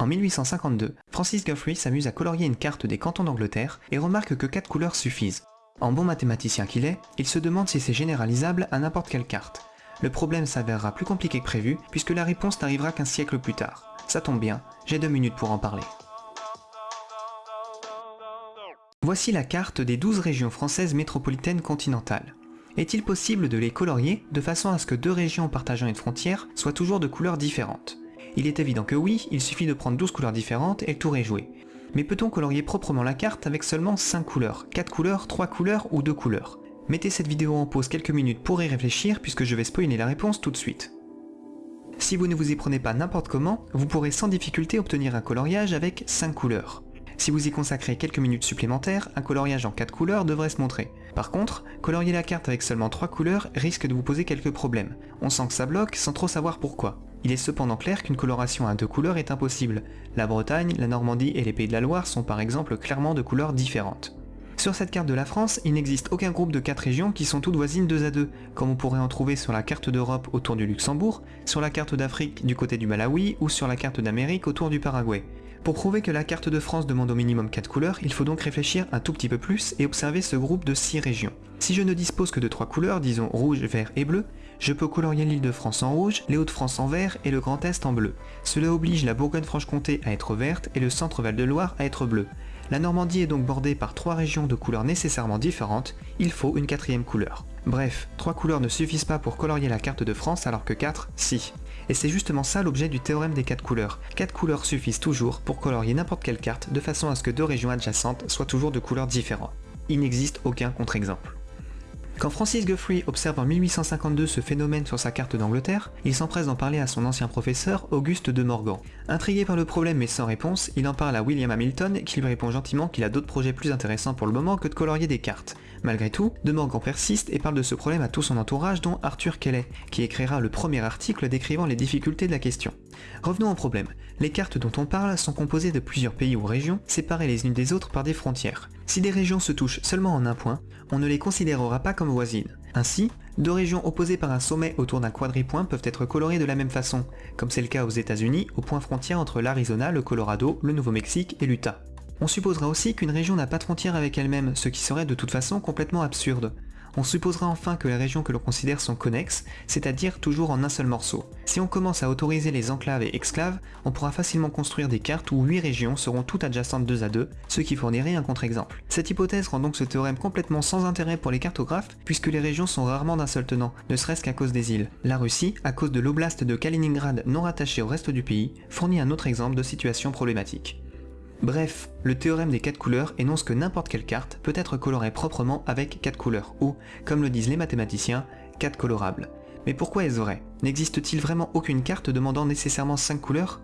En 1852, Francis Guthrie s'amuse à colorier une carte des cantons d'Angleterre et remarque que quatre couleurs suffisent. En bon mathématicien qu'il est, il se demande si c'est généralisable à n'importe quelle carte. Le problème s'avérera plus compliqué que prévu puisque la réponse n'arrivera qu'un siècle plus tard. Ça tombe bien, j'ai deux minutes pour en parler. Voici la carte des 12 régions françaises métropolitaines continentales. Est-il possible de les colorier de façon à ce que deux régions partageant une frontière soient toujours de couleurs différentes? Il est évident que oui, il suffit de prendre 12 couleurs différentes et le tour est joué. Mais peut-on colorier proprement la carte avec seulement 5 couleurs? 4 couleurs, 3 couleurs ou 2 couleurs? Mettez cette vidéo en pause quelques minutes pour y réfléchir puisque je vais spoiler la réponse tout de suite. Si vous ne vous y prenez pas n'importe comment, vous pourrez sans difficulté obtenir un coloriage avec 5 couleurs. Si vous y consacrez quelques minutes supplémentaires, un coloriage en 4 couleurs devrait se montrer. Par contre, colorier la carte avec seulement 3 couleurs risque de vous poser quelques problèmes. On sent que ça bloque sans trop savoir pourquoi. Il est cependant clair qu'une coloration à deux couleurs est impossible. La Bretagne, la Normandie et les Pays de la Loire sont par exemple clairement de couleurs différentes. Sur cette carte de la France, il n'existe aucun groupe de 4 régions qui sont toutes voisines 2 à 2, comme on pourrait en trouver sur la carte d'Europe autour du Luxembourg, sur la carte d'Afrique du côté du Malawi ou sur la carte d'Amérique autour du Paraguay. Pour prouver que la carte de France demande au minimum 4 couleurs, il faut donc réfléchir un tout petit peu plus et observer ce groupe de 6 régions. Si je ne dispose que de 3 couleurs, disons rouge, vert et bleu, je peux colorier l'île de France en rouge, les Hauts-de-France en vert et le Grand Est en bleu. Cela oblige la Bourgogne-Franche-Comté à être verte et le centre-Val de Loire à être bleu. La Normandie est donc bordée par trois régions de couleurs nécessairement différentes, il faut une quatrième couleur. Bref, trois couleurs ne suffisent pas pour colorier la carte de France alors que 4, si. Et c'est justement ça l'objet du théorème des 4 couleurs. 4 couleurs suffisent toujours pour colorier n'importe quelle carte de façon à ce que deux régions adjacentes soient toujours de couleurs différentes. Il n'existe aucun contre-exemple. Quand Francis Guthrie observe en 1852 ce phénomène sur sa carte d'Angleterre, il s'empresse d'en parler à son ancien professeur, Auguste de Morgan. Intrigué par le problème mais sans réponse, il en parle à William Hamilton qui lui répond gentiment qu'il a d'autres projets plus intéressants pour le moment que de colorier des cartes. Malgré tout, de Morgan persiste et parle de ce problème à tout son entourage dont Arthur Kelly, qui écrira le premier article décrivant les difficultés de la question. Revenons au problème. Les cartes dont on parle sont composées de plusieurs pays ou régions, séparées les unes des autres par des frontières. Si des régions se touchent seulement en un point, on ne les considérera pas comme voisines. Ainsi, deux régions opposées par un sommet autour d'un quadripoint peuvent être colorées de la même façon, comme c'est le cas aux états unis au point frontière entre l'Arizona, le Colorado, le Nouveau-Mexique et l'Utah. On supposera aussi qu'une région n'a pas de frontière avec elle-même, ce qui serait de toute façon complètement absurde. On supposera enfin que les régions que l'on considère sont connexes, c'est-à-dire toujours en un seul morceau. Si on commence à autoriser les enclaves et exclaves, on pourra facilement construire des cartes où 8 régions seront toutes adjacentes 2 à 2, ce qui fournirait un contre-exemple. Cette hypothèse rend donc ce théorème complètement sans intérêt pour les cartographes, puisque les régions sont rarement d'un seul tenant, ne serait-ce qu'à cause des îles. La Russie, à cause de l'oblast de Kaliningrad non rattaché au reste du pays, fournit un autre exemple de situation problématique. Bref, le théorème des 4 couleurs énonce que n'importe quelle carte peut être colorée proprement avec 4 couleurs, ou, comme le disent les mathématiciens, 4 colorables. Mais pourquoi elles auraient N'existe-t-il vraiment aucune carte demandant nécessairement 5 couleurs?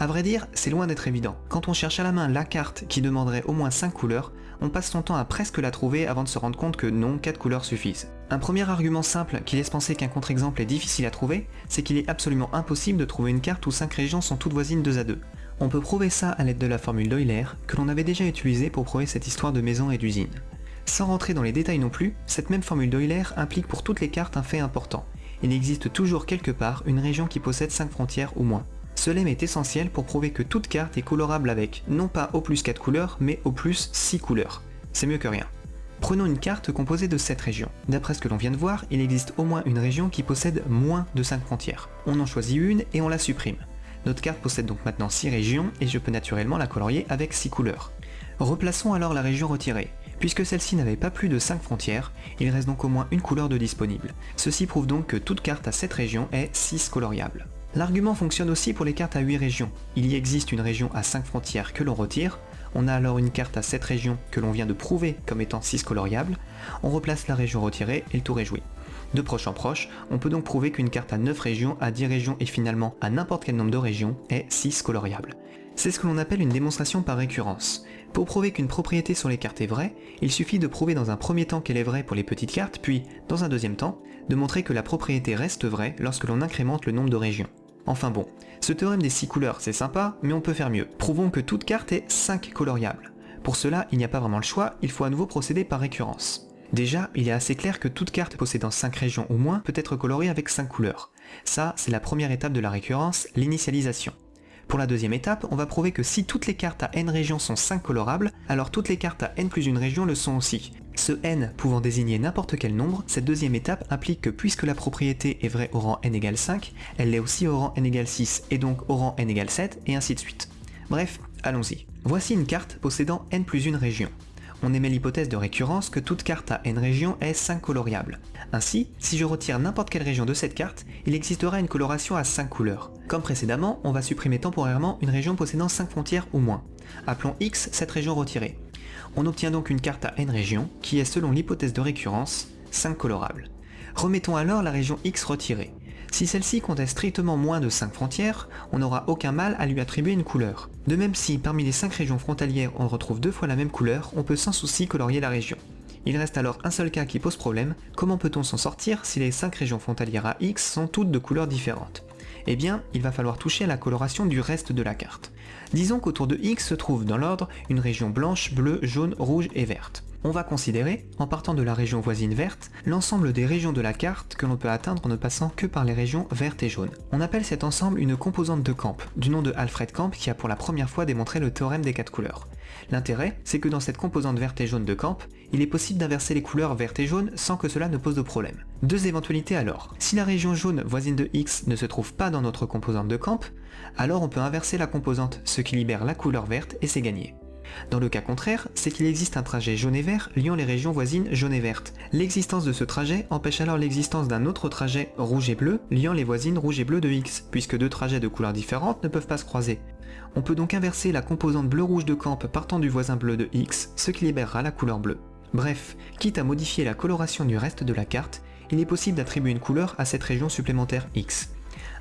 A vrai dire, c'est loin d'être évident. Quand on cherche à la main la carte qui demanderait au moins 5 couleurs, on passe son temps à presque la trouver avant de se rendre compte que non, 4 couleurs suffisent. Un premier argument simple qui laisse penser qu'un contre-exemple est difficile à trouver, c'est qu'il est absolument impossible de trouver une carte où 5 régions sont toutes voisines 2 à 2. On peut prouver ça à l'aide de la formule d'Euler, que l'on avait déjà utilisée pour prouver cette histoire de maison et d'usine. Sans rentrer dans les détails non plus, cette même formule d'Euler implique pour toutes les cartes un fait important. Il existe toujours quelque part une région qui possède 5 frontières ou moins. Ce lemme est essentiel pour prouver que toute carte est colorable avec, non pas au plus 4 couleurs, mais au plus 6 couleurs. C'est mieux que rien. Prenons une carte composée de 7 régions. D'après ce que l'on vient de voir, il existe au moins une région qui possède moins de 5 frontières. On en choisit une et on la supprime. Notre carte possède donc maintenant 6 régions et je peux naturellement la colorier avec 6 couleurs. Replaçons alors la région retirée. Puisque celle-ci n'avait pas plus de 5 frontières, il reste donc au moins une couleur de disponible. Ceci prouve donc que toute carte à cette région est 6 coloriable. L'argument fonctionne aussi pour les cartes à 8 régions. Il y existe une région à 5 frontières que l'on retire, on a alors une carte à 7 régions que l'on vient de prouver comme étant 6 coloriables, on replace la région retirée et le tour est joué. De proche en proche, on peut donc prouver qu'une carte à 9 régions, à 10 régions et finalement à n'importe quel nombre de régions est 6 coloriable. C'est ce que l'on appelle une démonstration par récurrence. Pour prouver qu'une propriété sur les cartes est vraie, il suffit de prouver dans un premier temps qu'elle est vraie pour les petites cartes, puis, dans un deuxième temps, de montrer que la propriété reste vraie lorsque l'on incrémente le nombre de régions. Enfin bon, ce théorème des 6 couleurs c'est sympa, mais on peut faire mieux. Prouvons que toute carte est 5 coloriable. Pour cela, il n'y a pas vraiment le choix, il faut à nouveau procéder par récurrence. Déjà, il est assez clair que toute carte possédant 5 régions ou moins peut être colorée avec 5 couleurs. Ça, c'est la première étape de la récurrence, l'initialisation. Pour la deuxième étape, on va prouver que si toutes les cartes à n régions sont 5 colorables, alors toutes les cartes à n plus une région le sont aussi. Ce n pouvant désigner n'importe quel nombre, cette deuxième étape implique que puisque la propriété est vraie au rang n égale 5, elle l'est aussi au rang n égale 6, et donc au rang n égale 7, et ainsi de suite. Bref, allons-y. Voici une carte possédant n plus une région on émet l'hypothèse de récurrence que toute carte à n régions est 5 coloriable. Ainsi, si je retire n'importe quelle région de cette carte, il existera une coloration à 5 couleurs. Comme précédemment, on va supprimer temporairement une région possédant 5 frontières ou moins. Appelons X cette région retirée. On obtient donc une carte à n régions, qui est selon l'hypothèse de récurrence, 5 colorables. Remettons alors la région X retirée. Si celle-ci comptait strictement moins de 5 frontières, on n'aura aucun mal à lui attribuer une couleur. De même si, parmi les 5 régions frontalières on retrouve deux fois la même couleur, on peut sans souci colorier la région. Il reste alors un seul cas qui pose problème, comment peut-on s'en sortir si les 5 régions frontalières à X sont toutes de couleurs différentes? Eh bien, il va falloir toucher à la coloration du reste de la carte. Disons qu'autour de X se trouve dans l'ordre une région blanche, bleue, jaune, rouge et verte. On va considérer, en partant de la région voisine verte, l'ensemble des régions de la carte que l'on peut atteindre en ne passant que par les régions vertes et jaunes. On appelle cet ensemble une composante de Camp, du nom de Alfred Camp qui a pour la première fois démontré le théorème des quatre couleurs. L'intérêt, c'est que dans cette composante verte et jaune de Camp, il est possible d'inverser les couleurs verte et jaune sans que cela ne pose de problème. Deux éventualités alors. Si la région jaune voisine de X ne se trouve pas dans notre composante de Camp, alors on peut inverser la composante, ce qui libère la couleur verte et c'est gagné. Dans le cas contraire, c'est qu'il existe un trajet jaune et vert liant les régions voisines jaune et verte. L'existence de ce trajet empêche alors l'existence d'un autre trajet rouge et bleu liant les voisines rouge et bleu de X, puisque deux trajets de couleurs différentes ne peuvent pas se croiser. On peut donc inverser la composante bleu-rouge de camp partant du voisin bleu de X, ce qui libérera la couleur bleue. Bref, quitte à modifier la coloration du reste de la carte, il est possible d'attribuer une couleur à cette région supplémentaire X.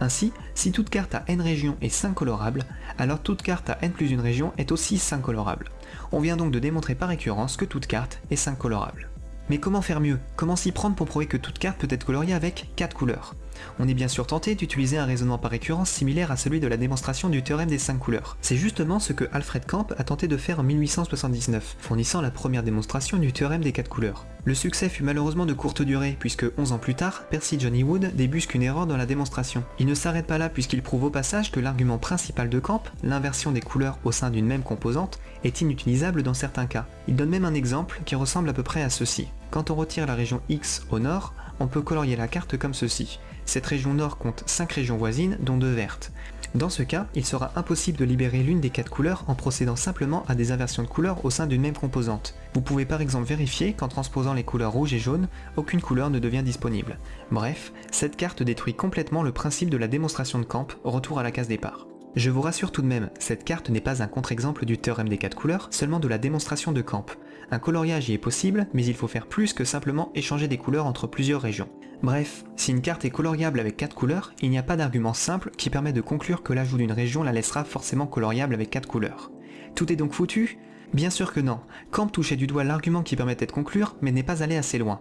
Ainsi, si toute carte à n régions est 5 colorables, alors toute carte à n plus une région est aussi 5 colorable. On vient donc de démontrer par récurrence que toute carte est 5 colorable. Mais comment faire mieux? Comment s'y prendre pour prouver que toute carte peut être coloriée avec 4 couleurs? On est bien sûr tenté d'utiliser un raisonnement par récurrence similaire à celui de la démonstration du théorème des 5 couleurs. C'est justement ce que Alfred Camp a tenté de faire en 1879, fournissant la première démonstration du théorème des 4 couleurs. Le succès fut malheureusement de courte durée, puisque 11 ans plus tard, Percy Johnny Wood débusque une erreur dans la démonstration. Il ne s'arrête pas là puisqu'il prouve au passage que l'argument principal de Camp, l'inversion des couleurs au sein d'une même composante, est inutilisable dans certains cas. Il donne même un exemple qui ressemble à peu près à ceci. Quand on retire la région X au nord, on peut colorier la carte comme ceci. Cette région nord compte 5 régions voisines, dont 2 vertes. Dans ce cas, il sera impossible de libérer l'une des 4 couleurs en procédant simplement à des inversions de couleurs au sein d'une même composante. Vous pouvez par exemple vérifier qu'en transposant les couleurs rouge et jaune, aucune couleur ne devient disponible. Bref, cette carte détruit complètement le principe de la démonstration de Camp, retour à la case départ. Je vous rassure tout de même, cette carte n'est pas un contre-exemple du théorème des 4 couleurs, seulement de la démonstration de Camp. Un coloriage y est possible, mais il faut faire plus que simplement échanger des couleurs entre plusieurs régions. Bref, si une carte est coloriable avec 4 couleurs, il n'y a pas d'argument simple qui permet de conclure que l'ajout d'une région la laissera forcément coloriable avec 4 couleurs. Tout est donc foutu? Bien sûr que non. Camp touchait du doigt l'argument qui permettait de conclure, mais n'est pas allé assez loin.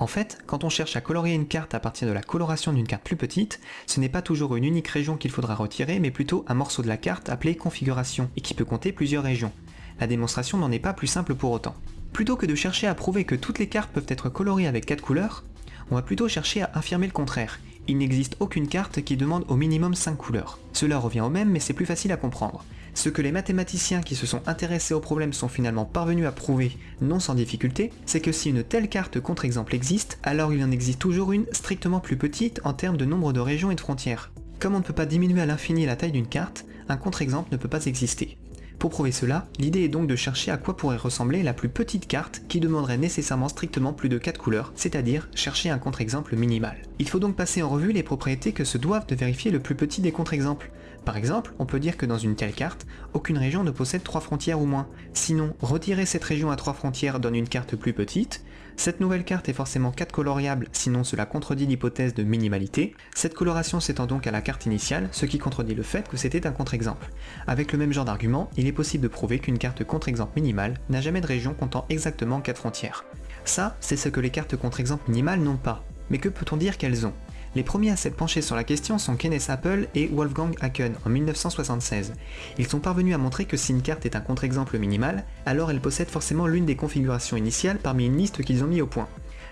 En fait, quand on cherche à colorier une carte à partir de la coloration d'une carte plus petite, ce n'est pas toujours une unique région qu'il faudra retirer, mais plutôt un morceau de la carte appelé configuration, et qui peut compter plusieurs régions. La démonstration n'en est pas plus simple pour autant. Plutôt que de chercher à prouver que toutes les cartes peuvent être coloriées avec 4 couleurs, on va plutôt chercher à affirmer le contraire. Il n'existe aucune carte qui demande au minimum 5 couleurs. Cela revient au même mais c'est plus facile à comprendre. Ce que les mathématiciens qui se sont intéressés au problème sont finalement parvenus à prouver, non sans difficulté, c'est que si une telle carte contre-exemple existe, alors il en existe toujours une strictement plus petite en termes de nombre de régions et de frontières. Comme on ne peut pas diminuer à l'infini la taille d'une carte, un contre-exemple ne peut pas exister. Pour prouver cela, l'idée est donc de chercher à quoi pourrait ressembler la plus petite carte qui demanderait nécessairement strictement plus de 4 couleurs, c'est-à-dire chercher un contre-exemple minimal. Il faut donc passer en revue les propriétés que se doivent de vérifier le plus petit des contre-exemples. Par exemple, on peut dire que dans une telle carte, aucune région ne possède 3 frontières ou moins. Sinon, retirer cette région à 3 frontières donne une carte plus petite, cette nouvelle carte est forcément 4 coloriable, sinon cela contredit l'hypothèse de minimalité. Cette coloration s'étend donc à la carte initiale, ce qui contredit le fait que c'était un contre-exemple. Avec le même genre d'argument, il est possible de prouver qu'une carte contre-exemple minimale n'a jamais de région comptant exactement 4 frontières. Ça, c'est ce que les cartes contre-exemple minimales n'ont pas. Mais que peut-on dire qu'elles ont? Les premiers à s'être penchés sur la question sont Kenneth Apple et Wolfgang Haken en 1976. Ils sont parvenus à montrer que si une carte est un contre-exemple minimal, alors elle possède forcément l'une des configurations initiales parmi une liste qu'ils ont mis au point.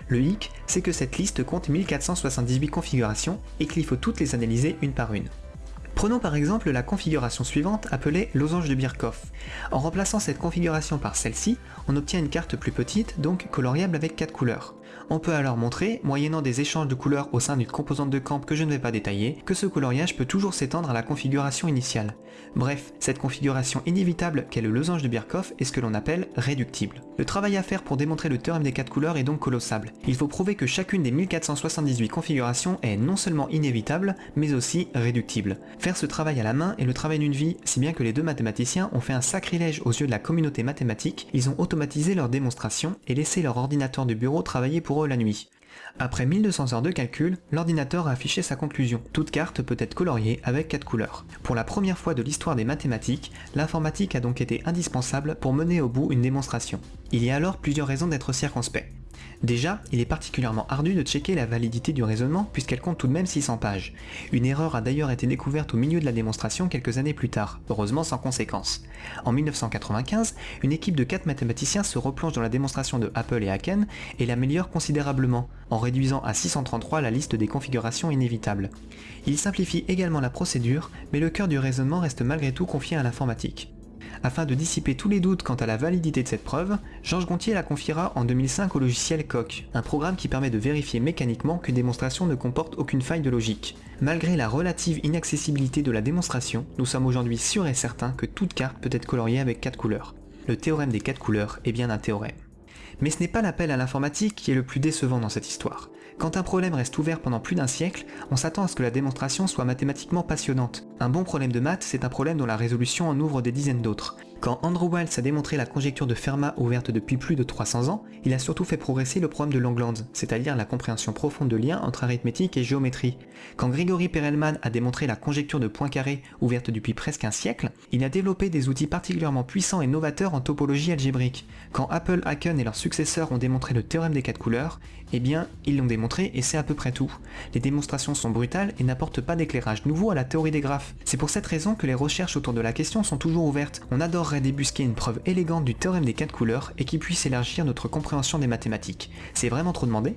Le hic, c'est que cette liste compte 1478 configurations et qu'il faut toutes les analyser une par une. Prenons par exemple la configuration suivante appelée losange de Birkhoff. En remplaçant cette configuration par celle-ci, on obtient une carte plus petite, donc coloriable avec 4 couleurs. On peut alors montrer, moyennant des échanges de couleurs au sein d'une composante de camp que je ne vais pas détailler, que ce coloriage peut toujours s'étendre à la configuration initiale. Bref, cette configuration inévitable qu'est le losange de Birkhoff est ce que l'on appelle réductible. Le travail à faire pour démontrer le théorème des 4 couleurs est donc colossal. Il faut prouver que chacune des 1478 configurations est non seulement inévitable, mais aussi réductible. Faire ce travail à la main est le travail d'une vie, si bien que les deux mathématiciens ont fait un sacrilège aux yeux de la communauté mathématique, ils ont automatisé leur démonstration et laissé leur ordinateur de bureau travailler pour la nuit. Après 1200 heures de calcul, l'ordinateur a affiché sa conclusion. Toute carte peut être coloriée avec 4 couleurs. Pour la première fois de l'histoire des mathématiques, l'informatique a donc été indispensable pour mener au bout une démonstration. Il y a alors plusieurs raisons d'être circonspect. Déjà, il est particulièrement ardu de checker la validité du raisonnement puisqu'elle compte tout de même 600 pages. Une erreur a d'ailleurs été découverte au milieu de la démonstration quelques années plus tard, heureusement sans conséquence. En 1995, une équipe de 4 mathématiciens se replonge dans la démonstration de Apple et Haken et l'améliore considérablement, en réduisant à 633 la liste des configurations inévitables. Il simplifie également la procédure, mais le cœur du raisonnement reste malgré tout confié à l'informatique. Afin de dissiper tous les doutes quant à la validité de cette preuve, Georges Gontier la confiera en 2005 au logiciel Coq, un programme qui permet de vérifier mécaniquement qu'une démonstration ne comporte aucune faille de logique. Malgré la relative inaccessibilité de la démonstration, nous sommes aujourd'hui sûrs et certains que toute carte peut être coloriée avec 4 couleurs. Le théorème des 4 couleurs est bien un théorème. Mais ce n'est pas l'appel à l'informatique qui est le plus décevant dans cette histoire. Quand un problème reste ouvert pendant plus d'un siècle, on s'attend à ce que la démonstration soit mathématiquement passionnante. Un bon problème de maths, c'est un problème dont la résolution en ouvre des dizaines d'autres. Quand Andrew Wiles a démontré la conjecture de Fermat ouverte depuis plus de 300 ans, il a surtout fait progresser le problème de Langlands, c'est-à-dire la compréhension profonde de liens entre arithmétique et géométrie. Quand Grigory Perelman a démontré la conjecture de Poincaré ouverte depuis presque un siècle, il a développé des outils particulièrement puissants et novateurs en topologie algébrique. Quand Apple, Haken et leurs successeurs ont démontré le théorème des quatre couleurs, eh bien, ils l'ont démontré et c'est à peu près tout. Les démonstrations sont brutales et n'apportent pas d'éclairage nouveau à la théorie des graphes. C'est pour cette raison que les recherches autour de la question sont toujours ouvertes. On débusquer une preuve élégante du théorème des quatre couleurs et qui puisse élargir notre compréhension des mathématiques. C'est vraiment trop demandé?